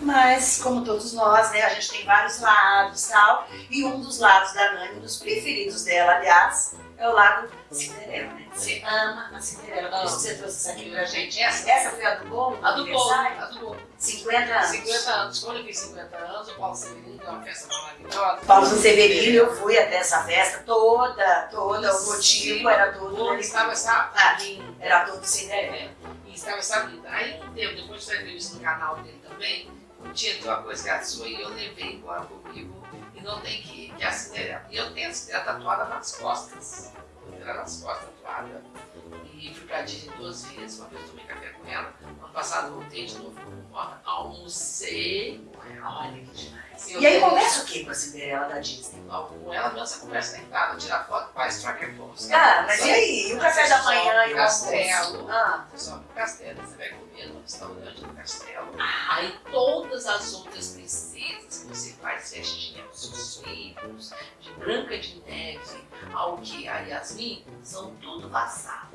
Mas, como todos nós, né, a gente tem vários lados tal. E um dos lados da Nani, um dos preferidos dela, aliás, é o lado Cinderela, né? Você ama a Cinderela. Por isso você trouxe isso aqui pra gente. Essa, essa foi a do bolo? A do bolo, a do bolo. 50 anos. 50 anos. Quando eu fiz 50 anos, o Paulo Severino deu uma festa maravilhosa. Paulo Severino, eu fui até essa festa toda, toda. O motivo era todo. Ele estava essa. Ah, era todo Cinderela. E estava essa vida. Aí um tempo, depois da entrevista no canal dele também, tinha uma coisa que a sua e eu levei embora comigo e não tem que, que a Cinderela. E eu tenho a tatuada nas costas. Ela nas costas tatuada. E fui pra Disney duas vezes, uma vez tomei café com ela. Ano passado voltei de novo com ela, almocei com ela. Olha que demais. E aí conversa o que com a Cinderela da Disney? Com ela mesmo, conversa deitada, tirar foto, faz tracker photos. Ah, mas e aí? E o café da manhã e o castelo. Ah. Você sobe pro castelo, você vai comer no restaurante do castelo. Aí todas as outras princesas que você faz festinha com seus filhos, de Branca de Neve ao que a Yasmin, são tudo vassalo.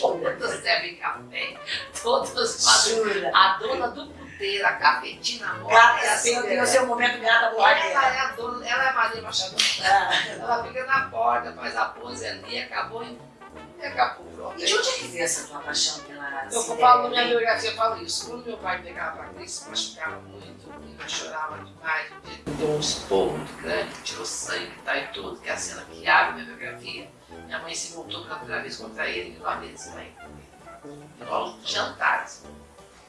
todas bebem café, todas fazem. A dona do puteiro, a cafetina morta. Gata, assim, tem o seu momento gata borracheira. Ela é a dona, ela é a Maria Machado. Ah. Ela fica na porta, faz a pose ali, acabou e. Pronto. E de onde é que veio essa tua paixão pela Eu falo na minha biografia, eu falo isso. Quando meu pai pegava pra Cristo, machucava muito, eu chorava demais. Deu um esporro muito grande, tirou sangue tá, e tudo, que é a cena que abre minha biografia. Minha mãe se voltou pela primeira vez contra ele e virou a mesa também. Virou jantares.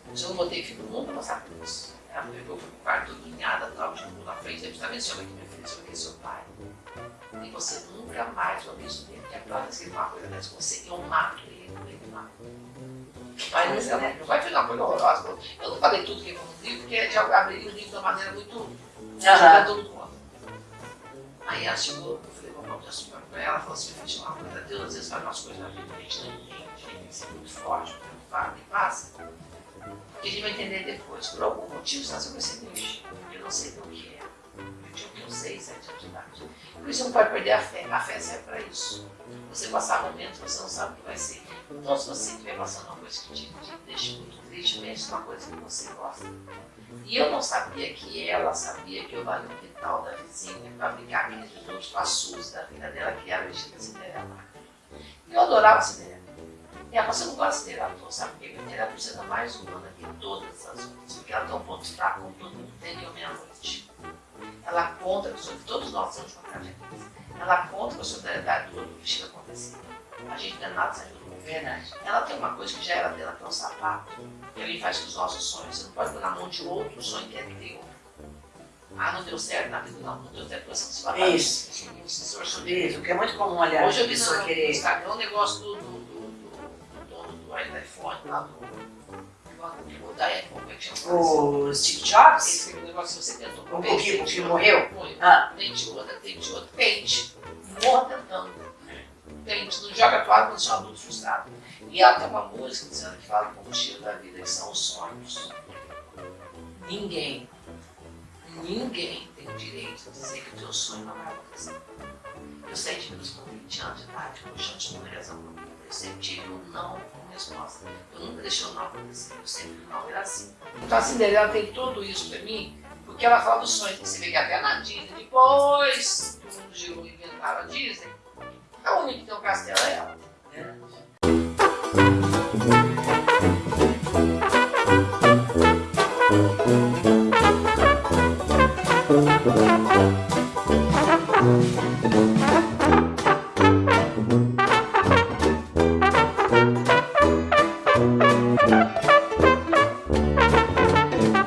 Eu não botei filho nunca passar por isso. Ela pegou, foi pro quarto, toda unhada, tal, tipo, na frente, ele está vendo, esse homem aqui, meu filho, homem aqui é seu pai. E você nunca mais vai ver isso dele. E a próxima vez que ele uma coisa dessa com você, eu mato ele, ele mato. O pai não, não, não vai fazer uma coisa horrorosa. Eu não falei tudo que foi no livro, porque já abriria o livro de uma maneira muito. Uhum. todo mundo. Aí ela chegou, eu falei, vamos dar açúcar pra ela, ela falou assim, coisa, Deus às vezes faz umas coisas na vida, a gente não entende, a gente tem que ser muito forte, muito fala, e passa. A gente vai entender depois, por algum motivo, vai ser triste, eu não sei do que é. Eu tinha uns 6, 7 anos de idade. Por isso não pode perder a fé, a fé serve para isso. Você passar momentos, você não sabe o que vai ser. Então, se você estiver passando uma coisa que te, te deixa muito triste, pense numa coisa que você gosta. E eu não sabia que ela sabia que eu valia o quintal da vizinha para brincar com os outros com a Suzy da filha dela, que era a vestida Cinderela. Eu adorava Cinderela. E ela você não gosta de Cinderela, então sabe por quê? Ela precisa mais humana que todas as outras, porque ela tem um ponto fraco, como todo mundo tem, eu menos ela conta que todos nós temos uma tragédia. Ela conta com a solidariedade do outro que acontecer. A gente não é nada sem ajuda. Verdade. Ela tem uma coisa que já era dela, que é um sapato, que ele faz com os nossos sonhos. Você não pode pôr na mão de outro sonho que é teu. Ah, não deu certo na vida, não, não deu certo, se vai Isso. Isso, isso, que é muito comum, aliás. Hoje eu vi no, no Instagram um negócio do, do, do, do iPhone lá do é? O Steve Jobs? Esse negócio que você tentou. O que, que morreu? Morreu. Ah. Tente outra, tente outra, tente. Morra tentando. Tente, não joga toalha quando você é um adulto frustrado. E ela tem uma música dizendo que fala o estilo da vida, que são os sonhos. Ninguém, ninguém tem o direito de dizer que o teu sonho não vai acontecer. Eu sei de meus com 20 anos de idade, com chão de uma razão. Eu sempre tive um não resposta. Eu nunca deixei o não acontecer, eu sempre não era assim. Então a Cinderela tem tudo isso pra mim, porque ela fala dos sonhos. Você vê que até na Disney, depois que o mundo girou e inventaram a Disney, a única que tem um castelo é ela. Né? Thank you.